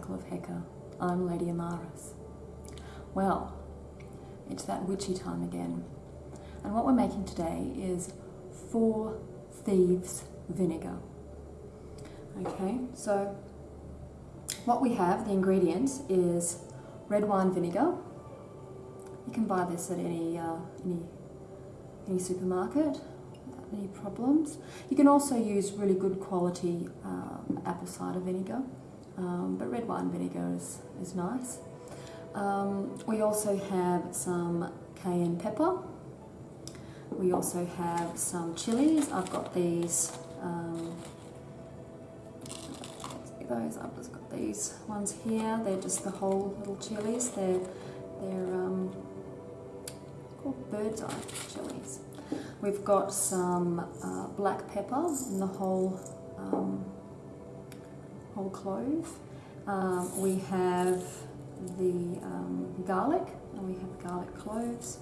Circle of Heka. I'm Lady Amaris. Well, it's that witchy time again, and what we're making today is Four Thieves Vinegar. Okay, so what we have, the ingredients, is red wine vinegar. You can buy this at any uh, any any supermarket any problems. You can also use really good quality um, apple cider vinegar, um, but red wine vinegar is, is nice. Um, we also have some cayenne pepper. We also have some chilies. I've got these, um, those, I've just got these ones here. They're just the whole little chilies. They're, they're um, called bird's eye chilies. We've got some uh, black pepper in the whole, um, whole clove. Um, we have the um, garlic, and we have garlic cloves,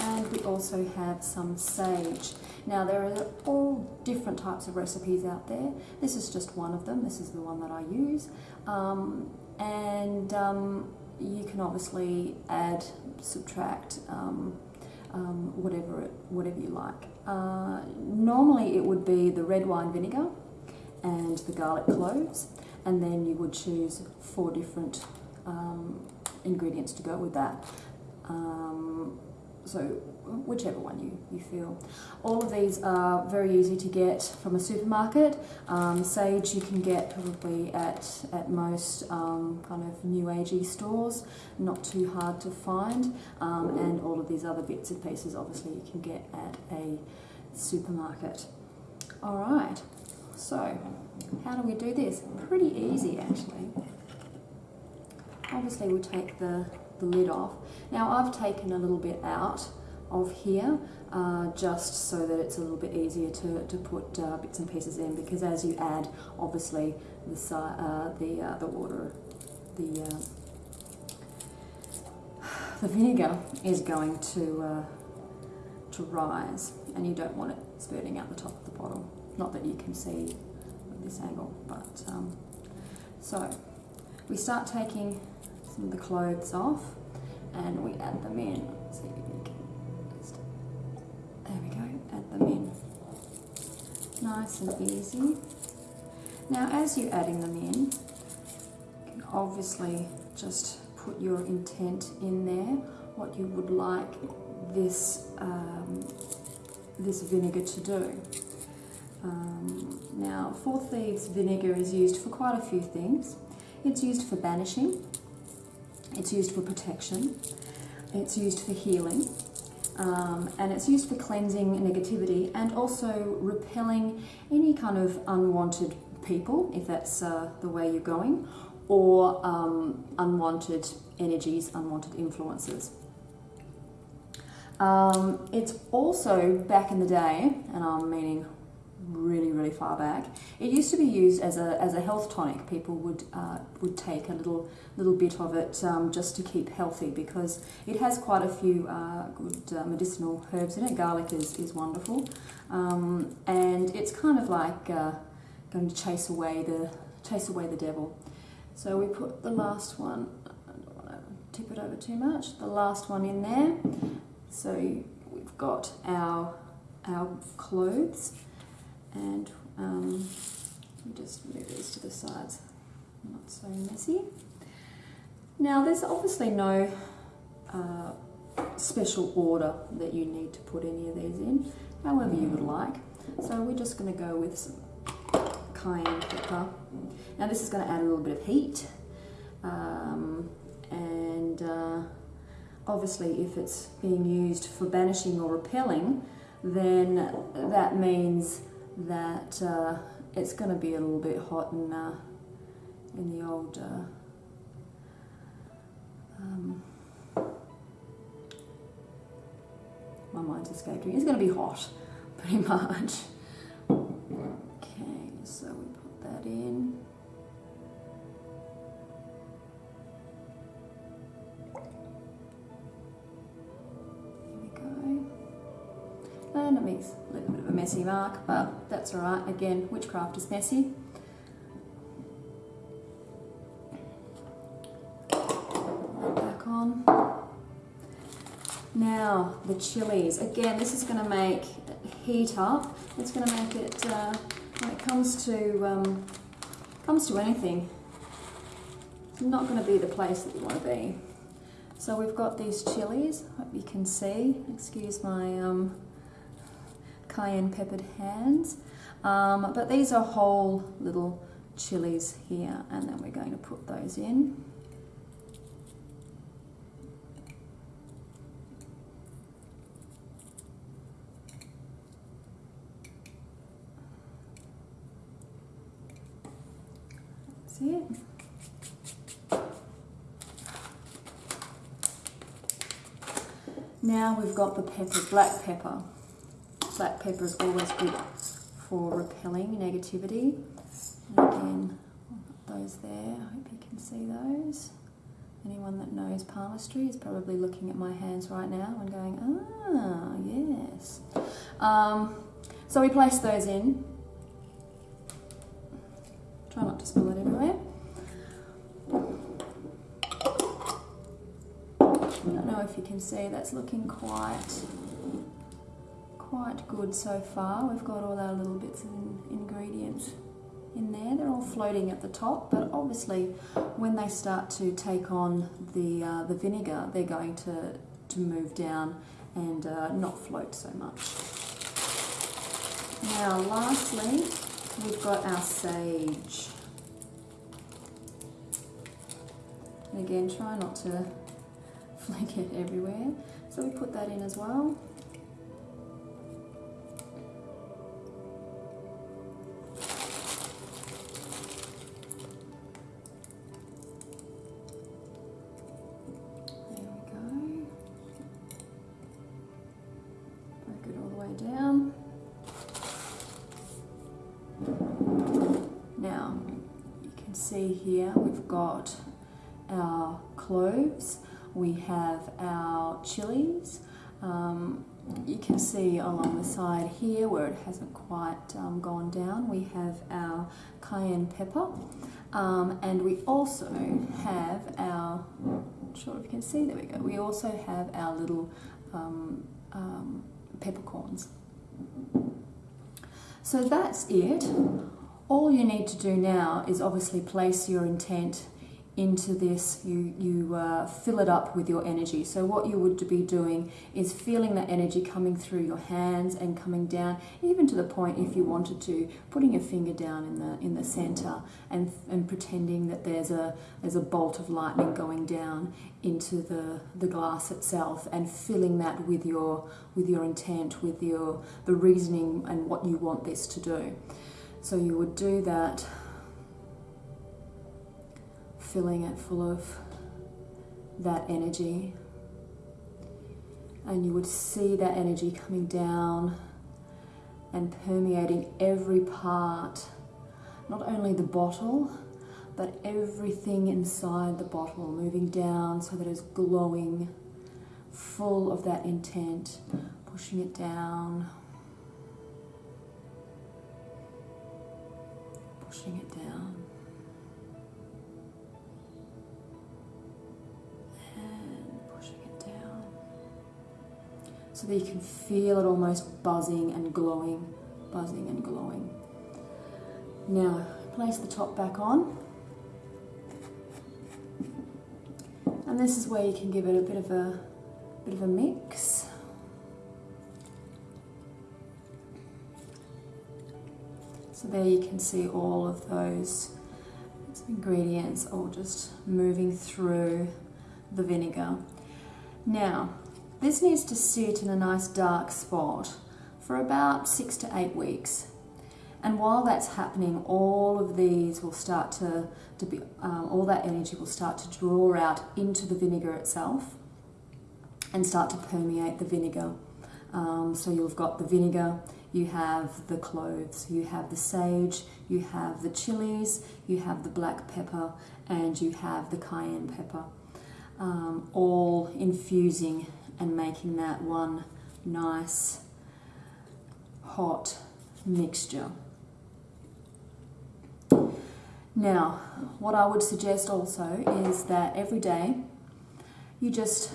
and we also have some sage. Now there are all different types of recipes out there. This is just one of them. This is the one that I use. Um, and um, you can obviously add, subtract, um, um, whatever it, whatever you like. Uh, normally it would be the red wine vinegar and the garlic cloves, and then you would choose four different um, ingredients to go with that. Um, so whichever one you, you feel. All of these are very easy to get from a supermarket. Um, sage you can get probably at, at most um, kind of new agey stores, not too hard to find. Um, and all of these other bits and pieces obviously you can get at a supermarket. All right, so how do we do this? Pretty easy actually. Obviously we'll take the, the lid off. Now I've taken a little bit out of here uh, just so that it's a little bit easier to, to put uh, bits and pieces in because as you add obviously the, uh, the, uh, the water, the, uh, the vinegar is going to, uh, to rise and you don't want it spurting out the top of the bottle. Not that you can see this angle, but um, so we start taking some of the clothes off and we add them in. So there we go, add them in. Nice and easy. Now as you're adding them in, you can obviously just put your intent in there, what you would like this, um, this vinegar to do. Um, now, Four Thieves vinegar is used for quite a few things. It's used for banishing, it's used for protection, it's used for healing, um, and it's used for cleansing negativity and also repelling any kind of unwanted people, if that's uh, the way you're going, or um, unwanted energies, unwanted influences. Um, it's also back in the day, and I'm meaning really, really far back. It used to be used as a, as a health tonic. People would, uh, would take a little, little bit of it um, just to keep healthy because it has quite a few uh, good uh, medicinal herbs in it. Garlic is, is wonderful. Um, and it's kind of like uh, going to chase away, the, chase away the devil. So we put the last one, I don't want to tip it over too much, the last one in there. So we've got our, our clothes and um, just move these to the sides, not so messy. Now there's obviously no uh, special order that you need to put any of these in, however you would like. So we're just going to go with some cayenne pepper. Now this is going to add a little bit of heat um, and uh, obviously if it's being used for banishing or repelling then that means that uh, it's going to be a little bit hot in, uh, in the old uh, um, my mind's escaped me. It's going to be hot, pretty much. Okay, so we put that in. it makes a little bit of a messy mark, but that's all right. Again, witchcraft is messy. Back on. Now, the chilies. Again, this is going to make heat up. It's going to make it, uh, when it comes to, um, comes to anything, it's not going to be the place that you want to be. So we've got these chilies, hope you can see, excuse my um, cayenne peppered hands. Um, but these are whole little chilies here, and then we're going to put those in. It? Now we've got the pepper, black pepper. Black pepper is always good for repelling negativity. And again, those there, I hope you can see those. Anyone that knows palmistry is probably looking at my hands right now and going, ah, yes. Um, so we place those in. Try not to spill it everywhere. I don't know if you can see, that's looking quite, quite good so far. We've got all our little bits of ingredients in there. They're all floating at the top, but obviously when they start to take on the, uh, the vinegar, they're going to, to move down and uh, not float so much. Now lastly, we've got our sage. And again, try not to flick it everywhere. So we put that in as well. See here we've got our cloves, we have our chilies. Um, you can see along the side here where it hasn't quite um, gone down, we have our cayenne pepper. Um, and we also have our, sure if you can see, there we go, we also have our little um, um, peppercorns. So that's it. All you need to do now is obviously place your intent into this, you, you uh, fill it up with your energy. So what you would be doing is feeling that energy coming through your hands and coming down, even to the point if you wanted to, putting your finger down in the in the center and and pretending that there's a there's a bolt of lightning going down into the the glass itself and filling that with your with your intent, with your the reasoning and what you want this to do. So you would do that filling it full of that energy. And you would see that energy coming down and permeating every part, not only the bottle, but everything inside the bottle, moving down so that it's glowing, full of that intent, pushing it down, pushing it down. And pushing it down so that you can feel it almost buzzing and glowing, buzzing and glowing. Now, place the top back on. And this is where you can give it a bit of a bit of a mix. So there you can see all of those ingredients all just moving through the vinegar. Now, this needs to sit in a nice dark spot for about six to eight weeks. And while that's happening, all of these will start to, to be, um, all that energy will start to draw out into the vinegar itself and start to permeate the vinegar. Um, so you've got the vinegar, you have the cloves, you have the sage, you have the chilies, you have the black pepper, and you have the cayenne pepper, um, all infusing and making that one nice hot mixture. Now, what I would suggest also is that every day you just,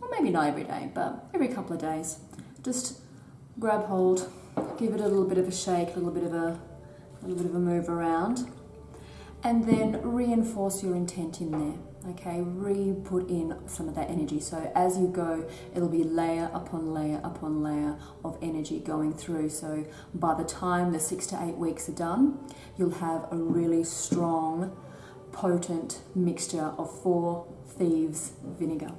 or maybe not every day, but every couple of days. Just grab hold, give it a little bit of a shake, a little bit of a, a little bit of a move around, and then reinforce your intent in there. Okay, re-put in some of that energy. So as you go, it'll be layer upon layer upon layer of energy going through. So by the time the six to eight weeks are done, you'll have a really strong, potent mixture of four thieves vinegar.